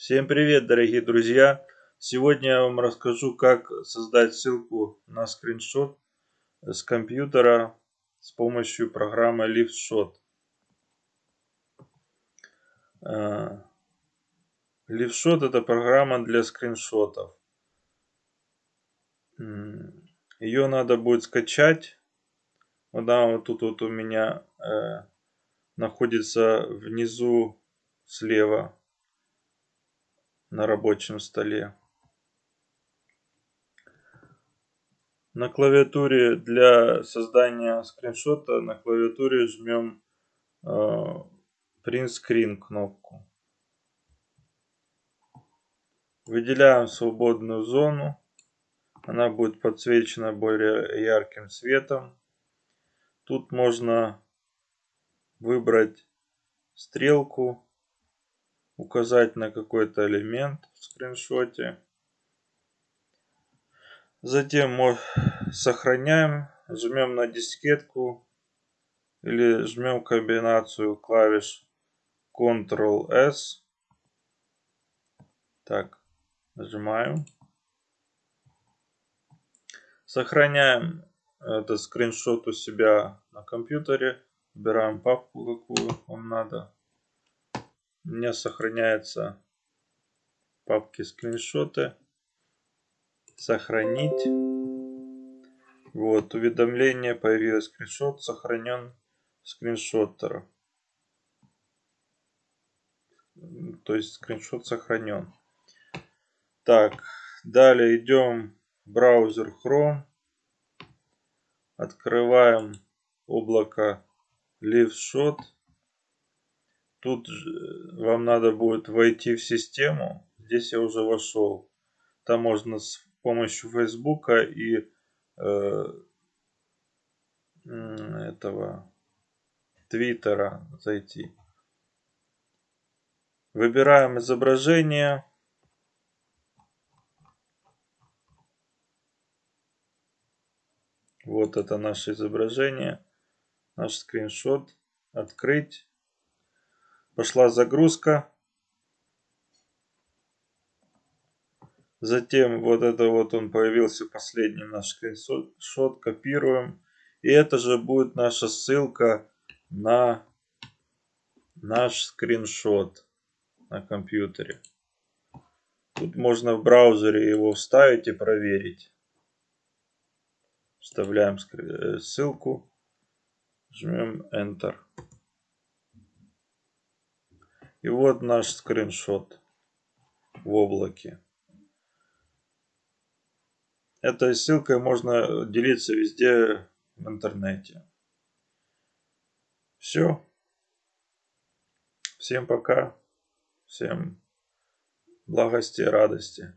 Всем привет, дорогие друзья! Сегодня я вам расскажу, как создать ссылку на скриншот с компьютера с помощью программы LiftShot. LiftShot это программа для скриншотов. Ее надо будет скачать. Она вот тут вот у меня э, находится внизу слева на рабочем столе. На клавиатуре для создания скриншота на клавиатуре жмем э, Print Screen кнопку. Выделяем свободную зону. Она будет подсвечена более ярким цветом. Тут можно выбрать стрелку указать на какой-то элемент в скриншоте. Затем мы сохраняем, жмем на дискетку или жмем комбинацию клавиш Ctrl-S. Так, нажимаем. Сохраняем этот скриншот у себя на компьютере. Выбираем папку, какую вам надо. У меня сохраняется папки скриншоты. Сохранить. Вот, уведомление появилось. Скриншот сохранен скриншоттер. То есть скриншот сохранен. Так, далее идем в браузер Chrome. Открываем облако LiveShot. Тут вам надо будет войти в систему. Здесь я уже вошел. Там можно с помощью Фейсбука и э, этого Твиттера зайти. Выбираем изображение. Вот это наше изображение. Наш скриншот. Открыть. Пошла загрузка. Затем вот это вот он появился последний наш скриншот. Копируем. И это же будет наша ссылка на наш скриншот на компьютере. Тут можно в браузере его вставить и проверить. Вставляем э, ссылку. Жмем Enter. И вот наш скриншот в облаке. Этой ссылкой можно делиться везде в интернете. Все. Всем пока. Всем благости и радости.